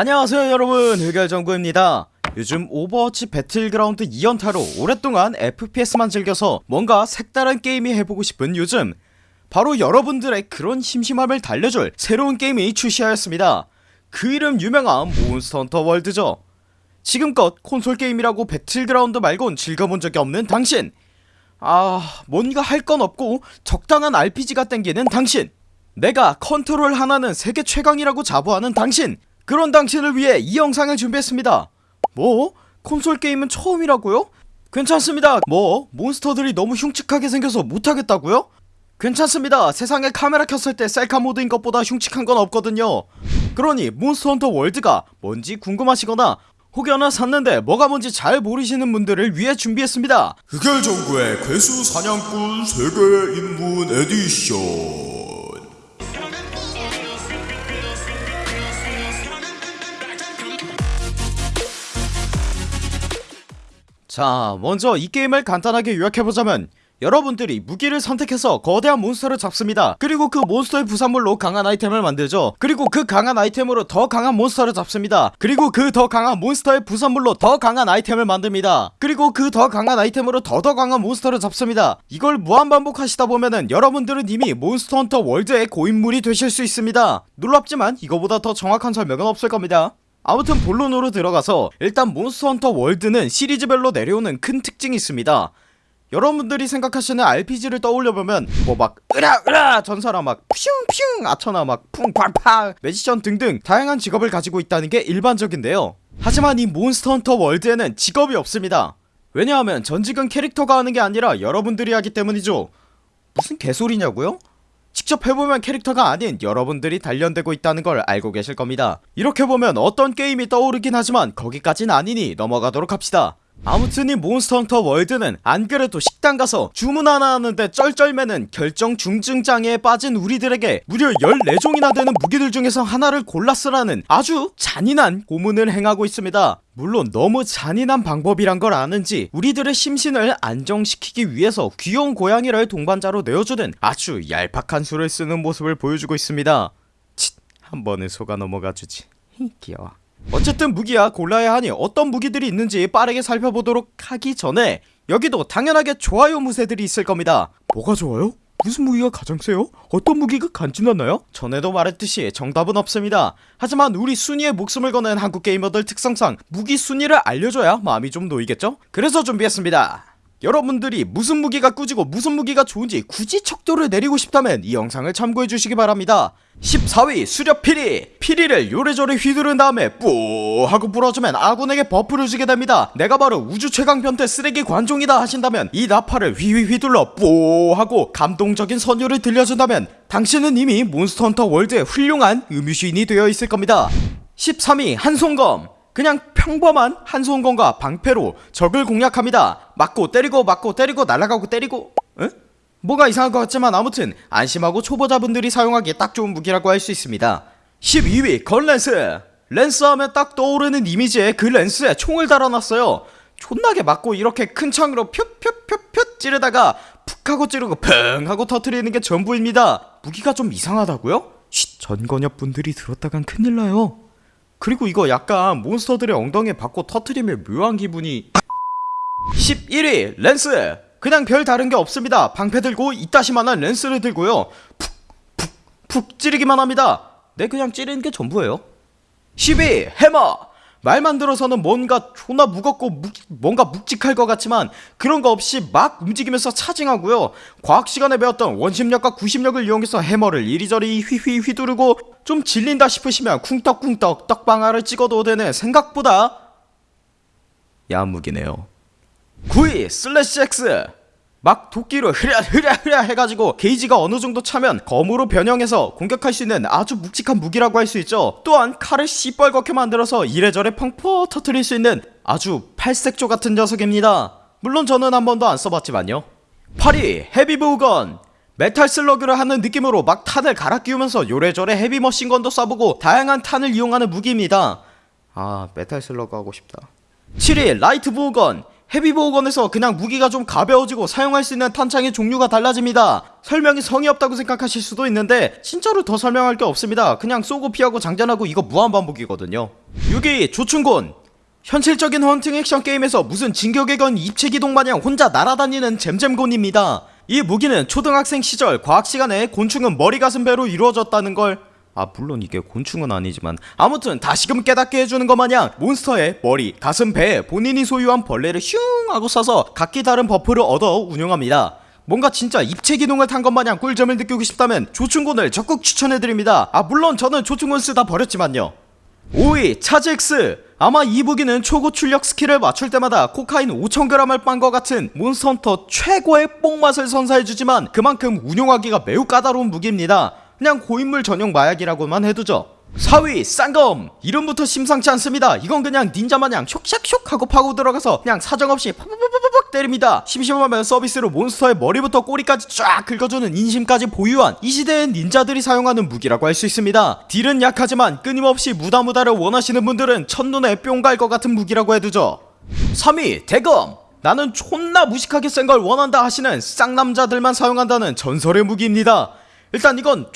안녕하세요 여러분. 흑열정구입니다. 요즘 오버워치 배틀그라운드 2연타로 오랫동안 FPS만 즐겨서 뭔가 색다른 게임이 해보고 싶은 요즘. 바로 여러분들의 그런 심심함을 달래줄 새로운 게임이 출시하였습니다. 그 이름 유명한 몬스터 헌터 월드죠. 지금껏 콘솔 게임이라고 배틀그라운드 말곤 즐겨본 적이 없는 당신. 아 뭔가 할 건 없고 적당한 RPG가 땡기는 당신. 내가 컨트롤 하나는 세계 최강이라고 자부하는 당신 그런 당신을 위해 이 영상을 준비했습니다 뭐? 콘솔 게임은 처음이라고요? 괜찮습니다 뭐? 몬스터들이 너무 흉측하게 생겨서 못하겠다고요? 괜찮습니다 세상에 카메라 켰을 때 셀카 모드인 것보다 흉측한 건 없거든요 그러니 몬스터 헌터 월드가 뭔지 궁금하시거나 혹여나 샀는데 뭐가 뭔지 잘 모르시는 분들을 위해 준비했습니다 흑열정구의 괴수 사냥꾼 세계 입문 에디션 자 먼저 이 게임을 간단하게 요약해보자면 여러분들이 무기를 선택해서 거대한 몬스터를 잡습니다. 그리고 그 몬스터의 부산물로 강한 아이템을 만들죠. 그리고 그 강한 아이템으로 더 강한 몬스터를 잡습니다. 그리고 그 더 강한 몬스터의 부산물로 더 강한 아이템을 만듭니다. 그리고 그 더 강한 아이템으로 더더 강한 몬스터를 잡습니다. 이걸 무한반복 하시다 보면은 여러분들은 이미 몬스터 헌터 월드의 고인물이 되실 수 있습니다. 놀랍지만 이거보다 더 정확한 설명은 없을 겁니다 아무튼 본론으로 들어가서 일단 몬스터 헌터 월드는 시리즈별로 내려오는 큰 특징이 있습니다. 여러분들이 생각하시는 RPG를 떠올려보면 뭐 막 으라 으라 전사라 막 퓨슝퓨 아처나 막 쿵팡팡 magician 등등 다양한 직업을 가지고 있다는 게 일반적인데요. 하지만 이 몬스터 헌터 월드에는 직업이 없습니다. 왜냐하면 전직은 캐릭터가 하는 게 아니라 여러분들이 하기 때문이죠. 무슨 개소리냐고요? 직접 해보면 캐릭터가 아닌 여러분들이 단련되고 있다는 걸 알고 계실 겁니다. 이렇게 보면 어떤 게임이 떠오르긴 하지만 거기까진 아니니 넘어가도록 합시다 아무튼 이 몬스터 헌터 월드는 안 그래도 식당 가서 주문 하나 하는데 쩔쩔매는 결정 중증장애에 빠진 우리들에게 무려 14종이나 되는 무기들 중에서 하나를 골라 쓰라는 아주 잔인한 고문을 행하고 있습니다. 물론 너무 잔인한 방법이란 걸 아는지 우리들의 심신을 안정시키기 위해서 귀여운 고양이를 동반자로 내어주는 아주 얄팍한 수를 쓰는 모습을 보여주고 있습니다. 칫, 한 번은 속아 넘어가주지. 귀여워 어쨌든 무기야 골라야 하니 어떤 무기들이 있는지 빠르게 살펴보도록 하기 전에 여기도 당연하게 좋아요 무새들이 있을 겁니다 뭐가 좋아요? 무슨 무기가 가장 세요? 어떤 무기가 간지나나요? 전에도 말했듯이 정답은 없습니다 하지만 우리 순위에 목숨을 거는 한국 게이머들 특성상 무기 순위를 알려줘야 마음이 좀 놓이겠죠? 그래서 준비했습니다 여러분들이 무슨 무기가 꾸지고 무슨 무기가 좋은지 굳이 척도를 내리고 싶다면 이 영상을 참고해 주시기 바랍니다 14위 수렵 피리. 피리를 요래조래 휘두른 다음에 뿌 하고 불어주면 아군에게 버프를 주게 됩니다. 내가 바로 우주 최강 변태 쓰레기 관종이다 하신다면 이 나팔을 휘휘 휘둘러 뿌 하고 감동적인 선율을 들려준다면 당신은 이미 몬스터 헌터 월드의 훌륭한 음유시인이 되어 있을 겁니다. 13위 한손검. 그냥 평범한 한손검과 방패로 적을 공략합니다. 맞고 때리고 맞고 때리고 날아가고 때리고 에? 뭐가 이상할 것 같지만 아무튼 안심하고 초보자분들이 사용하기에 딱 좋은 무기라고 할 수 있습니다. 12위 gunlance. lance 하면 딱 떠오르는 이미지에 그 lance에 총을 달아놨어요. 존나게 맞고 이렇게 큰 창으로 퓨퓨퓨퓨 찌르다가 푹 하고 찌르고 펑 하고 터트리는 게 전부입니다. 무기가 좀 이상하다고요? 쉿 전건협 분들이 들었다간 큰일 나요. 그리고 이거 약간 몬스터들의 엉덩이에 박고 터트리면 묘한 기분이. 11위 lance 그냥 별 다른 게 없습니다. 방패 들고 이따시만한 lance를 들고요. 푹푹푹 찌르기만 합니다. 네 그냥 찌르는 게 전부예요. 10위 해머! 말만 들어서는 뭔가 존나 무겁고 묵, 뭔가 묵직할 것 같지만 그런 거 없이 막 움직이면서 차징하고요. 과학 시간에 배웠던 원심력과 구심력을 이용해서 해머를 이리저리 휘휘 휘두르고 좀 질린다 싶으시면 쿵떡쿵떡 떡방아를 찍어도 되는 생각보다 야한 무기네요 9위 slash axe. 막 도끼로 흐랴 흐랴 흐랴 해가지고 게이지가 어느정도 차면 검으로 변형해서 공격할 수 있는 아주 묵직한 무기라고 할 수 있죠. 또한 칼을 시뻘겋게 만들어서 이래저래 펑펑 터트릴 수 있는 아주 팔색조 같은 녀석입니다. 물론 저는 한 번도 안 써봤지만요. 8위 heavy bowgun. 메탈 슬러그를 하는 느낌으로 막 탄을 갈아 끼우면서 요래저래 heavy machine gun도 쏴보고 다양한 탄을 이용하는 무기입니다. 아 Metal Slug 하고 싶다. 7위 light bowgun heavy bowgun에서 그냥 무기가 좀 가벼워지고 사용할 수 있는 탄창의 종류가 달라집니다. 설명이 성의 없다고 생각하실 수도 있는데 진짜로 더 설명할 게 없습니다. 그냥 쏘고 피하고 장전하고 이거 무한반복이거든요. 6위 조충곤. 현실적인 헌팅 액션 게임에서 무슨 진격의 거인 입체기동 마냥 혼자 날아다니는 잼잼곤입니다. 이 무기는 초등학생 시절 과학 시간에 곤충은 머리 가슴 배로 이루어졌다는 걸 아 물론 이게 곤충은 아니지만 아무튼 다시금 깨닫게 해주는 것 마냥 몬스터의 머리, 가슴, 배에 본인이 소유한 벌레를 슝 하고 쏴서 각기 다른 buff를 얻어 운영합니다. 뭔가 진짜 입체 기동을 탄 것 마냥 꿀잼을 느끼고 싶다면 조충곤을 적극 추천해드립니다. 아 물론 저는 조충곤 쓰다 버렸지만요. 5위 차즈X 아마 이 무기는 초고출력 스킬을 맞출 때마다 코카인 5000g을 빤 것 같은 Monster Hunter 최고의 뽕맛을 선사해주지만 그만큼 운용하기가 매우 까다로운 무기입니다 그냥 고인물 전용 마약이라고만 해두죠. 4위 쌍검 이름부터 심상치 않습니다. 이건 그냥 닌자 마냥 쇽샥쇽 하고 파고 들어가서 그냥 사정없이 팍팍팍팍 때립니다. 심심하면 서비스로 몬스터의 머리부터 꼬리까지 쫙 긁어주는 인심까지 보유한 이 시대의 닌자들이 사용하는 무기라고 할 수 있습니다. 딜은 약하지만 끊임없이 무다무다를 원하시는 분들은 첫눈에 뿅 갈 것 같은 무기라고 해두죠. 3위 대검. 나는 존나 무식하게 센 걸 원한다 하시는 쌍남자들만 사용한다는 전설의 무기입니다 일단 이건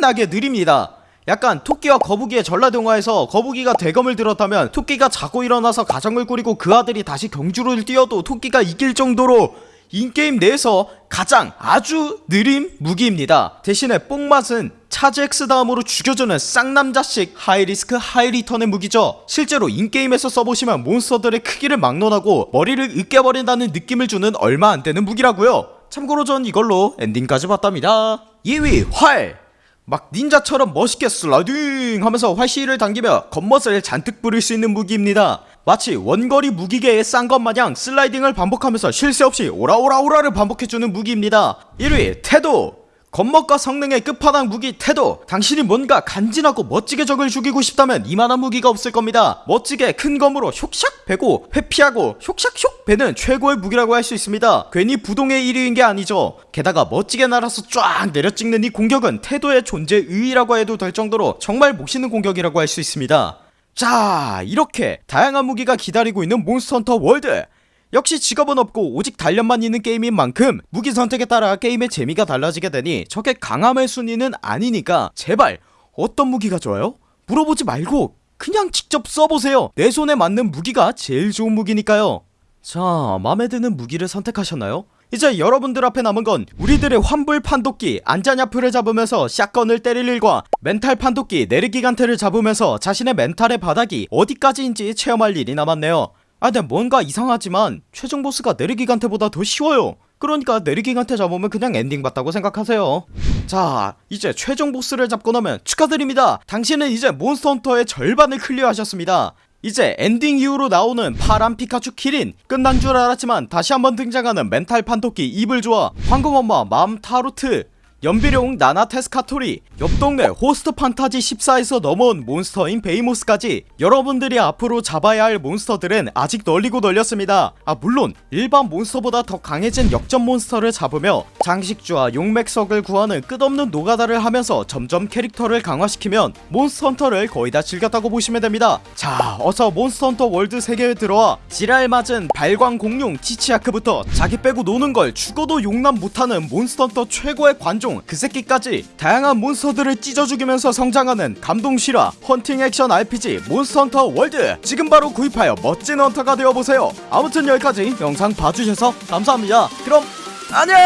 존나게 느립니다. 약간 토끼와 거북이의 전라동화에서 거북이가 대검을 들었다면 토끼가 자고 일어나서 가정을 꾸리고 그 아들이 다시 경주를 뛰어도 토끼가 이길 정도로 인게임 내에서 가장 아주 느린 무기입니다. 대신에 뽕맛은 차즈 X 다음으로 죽여주는 쌍남자식 하이리스크 하이리턴의 무기죠. 실제로 인게임에서 써보시면 몬스터들의 크기를 막론하고 머리를 으깨버린다는 느낌을 주는 얼마 안되는 무기라고요 참고로 전 이걸로 엔딩까지 봤답니다. 2위 활! 막 닌자처럼 멋있게 슬라이딩 하면서 활시위를 당기며 겉멋을 잔뜩 부릴 수 있는 무기입니다. 마치 원거리 무기계의 싼 것 마냥 슬라이딩을 반복하면서 쉴 새 없이 오라오라오라를 반복해주는 무기입니다. 1위 태도 겉멋과 성능의 끝판왕 무기 태도 당신이 뭔가 간지나고 멋지게 적을 죽이고 싶다면 이만한 무기가 없을 겁니다. 멋지게 큰 검으로 쇽샥 베고 회피하고 쇽샥쇽 베는 최고의 무기라고 할 수 있습니다. 괜히 부동의 1위인 게 아니죠. 게다가 멋지게 날아서 쫙 내려찍는 이 공격은 태도의 존재 의의라고 해도 될 정도로 정말 멋있는 공격이라고 할 수 있습니다. 자 이렇게 다양한 무기가 기다리고 있는 Monster Hunter World 역시 직업은 없고 오직 단련만 있는 게임인 만큼 무기 선택에 따라 게임의 재미가 달라지게 되니 적의 강함의 순위는 아니니까 제발 어떤 무기가 좋아요? 물어보지 말고 그냥 직접 써보세요 내 손에 맞는 무기가 제일 좋은 무기니까요 자 맘에 드는 무기를 선택하셨나요? 이제 여러분들 앞에 남은 건 우리들의 환불 판독기 안쟈나프를 잡으면서 shotgun을 때릴 일과 멘탈 판도끼 네르기간테를 잡으면서 자신의 mental의 바닥이 어디까지인지 체험할 일이 남았네요 아 근데 뭔가 이상하지만 최종 보스가 네르기간테보다 더 쉬워요. 그러니까 네르기간테 잡으면 그냥 엔딩 봤다고 생각하세요. 자 이제 최종 보스를 잡고 나면 축하드립니다. 당신은 이제 Monster Hunter의 절반을 clear하셨습니다. 이제 엔딩 이후로 나오는 파란 피카츄 키린 끝난 줄 알았지만 다시 한번 등장하는 멘탈 판토끼 이블조아 황금엄마 맘 타로트 염비룡 나나 테스카토리 옆동네 호스트 판타지 14에서 넘어온 몬스터인 베히모스까지 여러분들이 앞으로 잡아야 할 몬스터들은 아직 널리고 널렸습니다. 아 물론 일반 몬스터보다 더 강해진 역전 몬스터를 잡으며 장식주와 용맥석을 구하는 끝없는 노가다를 하면서 점점 캐릭터를 강화시키면 Monster Hunter를 거의 다 즐겼다고 보시면 됩니다. 자 어서 Monster Hunter World 세계에 들어와 지랄 맞은 발광 공룡 치치야크부터 자기 빼고 노는 걸 죽어도 용납 못하는 Monster Hunter 최고의 관종 그 새끼까지 다양한 몬스터들을 찢어 죽이면서 성장하는 감동 실화 헌팅 액션 RPG Monster Hunter World. 지금 바로 구입하여 멋진 헌터가 되어보세요. 아무튼 여기까지 영상 봐주셔서 감사합니다. 그럼 안녕